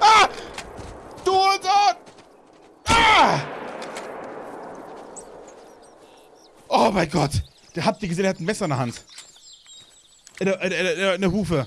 Ah! Du Hurensohn! Ah! Oh mein Gott. Der habt ihr gesehen, der hat ein Messer in der Hand. In der, in der, in der, in der Hufe.